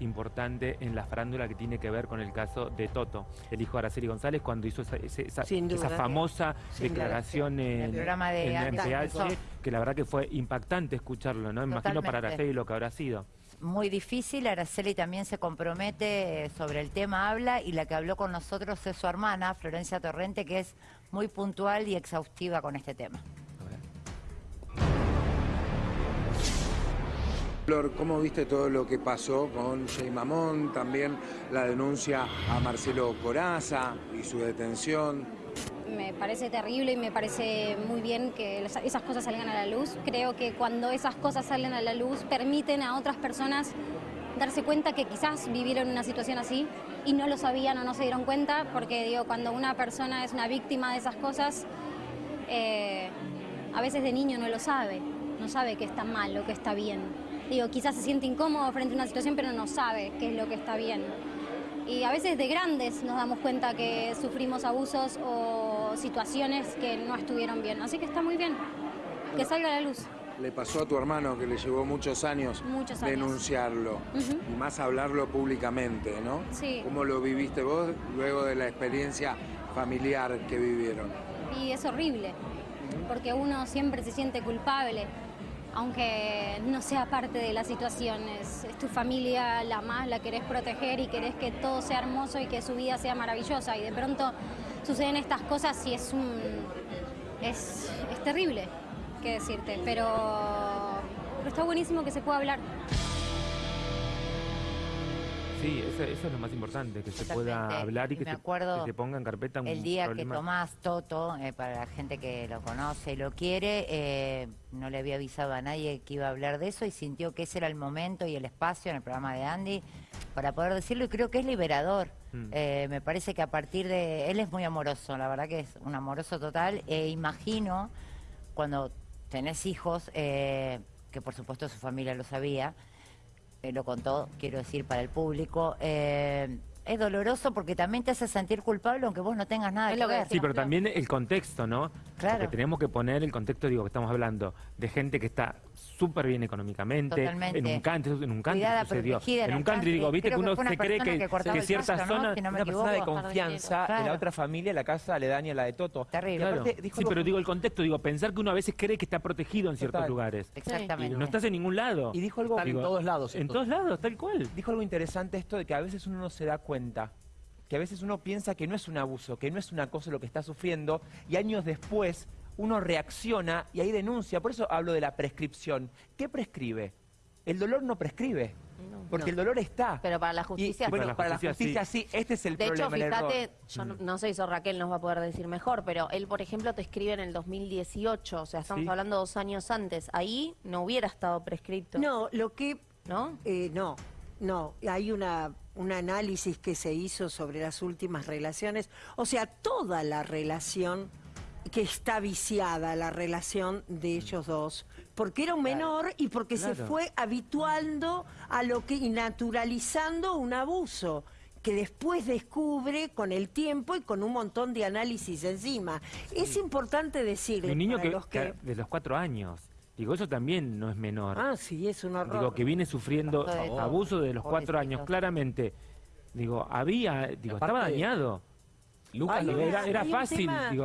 importante en la farándula que tiene que ver con el caso de Toto, el hijo de Araceli González, cuando hizo esa, esa- duda. famosa Sin declaración en, el programa de en Andy MPH, que la verdad que fue impactante escucharlo, ¿no? Imagino para. Araceli lo que habrá sido. Muy difícil, Araceli también se compromete eh, sobre el tema, habla, y la que habló con nosotros es su hermana, Florencia Torrente, que es muy puntual y exhaustiva con este tema. Flor, ¿cómo viste todo lo que pasó con Jay Mamón? También la denuncia a Marcelo Coraza y su detención. Me parece terrible y me parece muy bien que esas cosas salgan a la luz. Creo que cuando esas cosas salen a la luz permiten a otras personas darse cuenta que quizás vivieron una situación así y no lo sabían o no se dieron cuenta, porque digo, cuando una persona es una víctima de esas cosas, eh, a veces de niño no lo sabe, no sabe que está mal o que está bien. Digo, quizás se siente incómodo frente a una situación, pero no sabe qué es lo que está bien. Y a veces de grandes nos damos cuenta que sufrimos abusos o situaciones que no estuvieron bien. Así que está muy bien que salga a la luz. Le pasó a tu hermano que le llevó muchos años, Muchos años. denunciarlo y más hablarlo públicamente, ¿no? Sí. ¿Cómo lo viviste vos luego de la experiencia familiar que vivieron? Y es horrible, porque uno siempre se siente culpable, aunque no sea parte de la situación. Es, tu familia, la más, la querés proteger y querés que todo sea hermoso y que su vida sea maravillosa. Y de pronto suceden estas cosas y es un. es, es terrible, qué decirte, pero, pero está buenísimo que se pueda hablar. Sí, eso, eso es lo más importante, que se pueda hablar y Y que se, que se ponga en carpeta un El día problema. que Tomás Toto, eh, para la gente que lo conoce y lo quiere, eh, no le había avisado a nadie que iba a hablar de eso y sintió que ese era el momento y el espacio en el programa de Andy para poder decirlo y creo que es liberador. Mm. Eh, me parece que a partir de... Él es muy amoroso, la verdad que es un amoroso total e imagino cuando tenés hijos, eh, que por supuesto su familia lo sabía, eh, lo contó, quiero decir, para el público. eh, es doloroso porque también te hace sentir culpable aunque vos no tengas nada Es que lo que ver. Sí, pero también el contexto, ¿no? Claro. Porque tenemos que poner el contexto, digo, que estamos hablando de gente que está súper bien económicamente, Totalmente. en un country, en un country Cuidada, sucedió. en En un country, country. digo, viste Creo que uno se cree que, que que el ciertas pasto, ¿no? zonas... Si no me una persona de confianza de Claro. la otra familia, la casa aledaña a la de Toto. Terrible. Y Claro. aparte dijo Sí, pero digo el contexto, digo, pensar que uno a veces cree que está protegido en ciertos Total. lugares. Y Exactamente. no estás en ningún lado. Y dijo algo, Están en Digo, todos lados. En todos lados, tal cual. dijo algo interesante esto de que a veces uno no se da cuenta. Que a veces uno piensa que no es un abuso, que no es una cosa lo que está sufriendo, y años después uno reacciona y ahí denuncia. Por eso hablo de la prescripción. ¿Qué prescribe? El dolor no prescribe, porque el dolor está. Pero para la Y, justicia... bueno, Para la para la justicia, sí, este es el De hecho, problema. el error. fíjate, yo no, no sé, eso Raquel nos va a poder decir mejor, pero él, por ejemplo, te escribe en el 2018, o sea, estamos Sí. hablando dos años antes. Ahí no hubiera estado prescripto. No, lo que ¿No? Eh, no, no. Hay una, un análisis que se hizo sobre las últimas relaciones. O sea, toda la relación que está viciada, la relación de ellos dos. Porque era un menor y porque se fue habituando a lo que y naturalizando un abuso que después descubre con el tiempo y con un montón de análisis encima. Es importante decirle Un niño que, los que de los cuatro años. Digo, eso también no es menor. Ah, sí, es un horror. Digo, que viene sufriendo abuso de los cuatro años, claramente. Digo, había, digo, estaba dañado. Lucas Ay, lo Era, era fácil, digo,